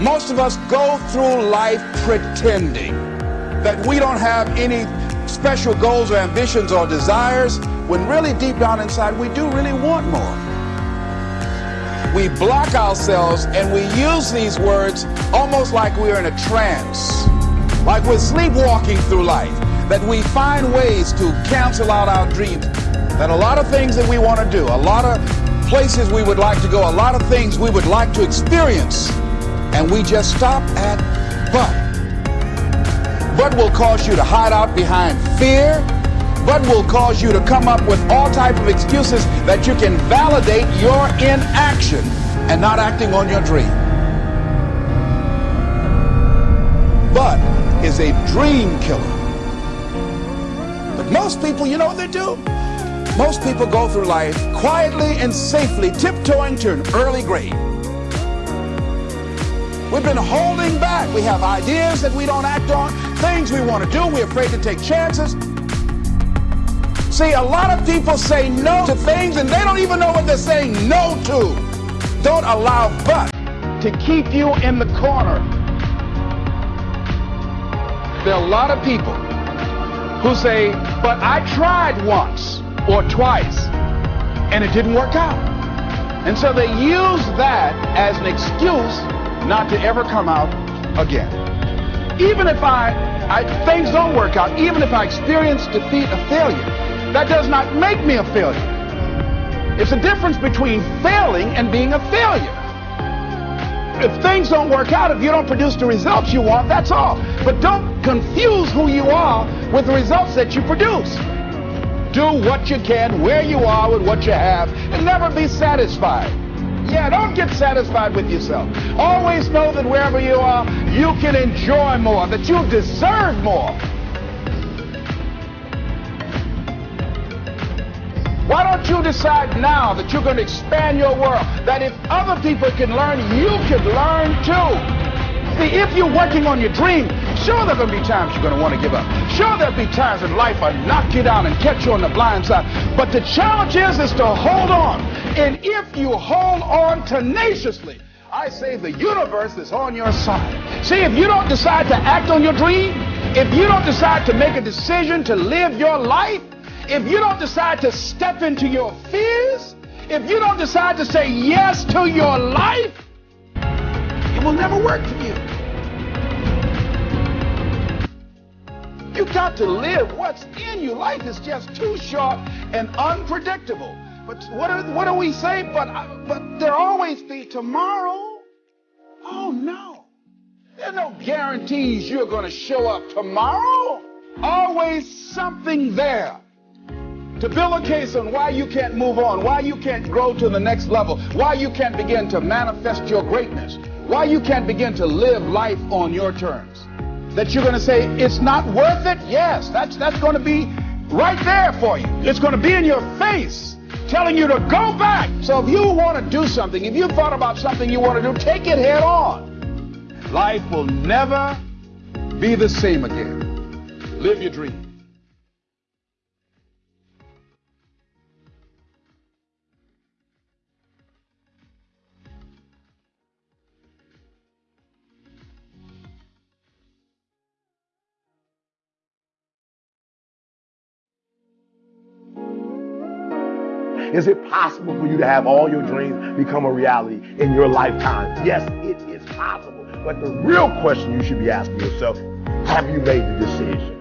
Most of us go through life pretending that we don't have any special goals or ambitions or desires when really deep down inside we do really want more. We block ourselves and we use these words almost like we're in a trance, like we're sleepwalking through life, that we find ways to cancel out our dreams, that a lot of things that we want to do, a lot of places we would like to go, a lot of things we would like to experience, and we just stop at but. But will cause you to hide out behind fear, but will cause you to come up with all type of excuses that you can validate your inaction and not acting on your dream. But is a dream killer. But most people, you know what they do? Most people go through life quietly and safely tiptoeing to an early grave. We've been holding back. We have ideas that we don't act on, things we want to do. We're afraid to take chances. See, a lot of people say no to things and they don't even know what they're saying no to. Don't allow but to keep you in the corner. There are a lot of people who say, but I tried once or twice and it didn't work out. And so they use that as an excuse not to ever come out again. Even if I, I things don't work out, even if I experience defeat or failure, that does not make me a failure. It's a difference between failing and being a failure. If things don't work out, if you don't produce the results you want, that's all. But don't confuse who you are with the results that you produce. Do what you can where you are with what you have and never be satisfied. Yeah, don't get satisfied with yourself. Always know that wherever you are, you can enjoy more, that you deserve more. Why don't you decide now that you're going to expand your world? That if other people can learn, you can learn too. See, if you're working on your dream, sure there are going to be times you're going to want to give up. Sure there'll be times in life I knock you down and catch you on the blind side. But the challenge is, is to hold on. And if you hold on tenaciously, I say the universe is on your side. See, if you don't decide to act on your dream, if you don't decide to make a decision to live your life, if you don't decide to step into your fears, if you don't decide to say yes to your life, it will never work you. Got to live what's in you. Life is just too short and unpredictable. But what are, what do we say? But, but there always be tomorrow. Oh no. There's no guarantees you're going to show up tomorrow. Always something there to build a case on why you can't move on, why you can't grow to the next level, why you can't begin to manifest your greatness, why you can't begin to live life on your terms. That you're going to say, it's not worth it? Yes, that's, that's going to be right there for you. It's going to be in your face telling you to go back. So if you want to do something, if you thought about something you want to do, take it head on. Life will never be the same again. Live your dream. Is it possible for you to have all your dreams become a reality in your lifetime? Yes, it is possible. But the real question you should be asking yourself, have you made the decision?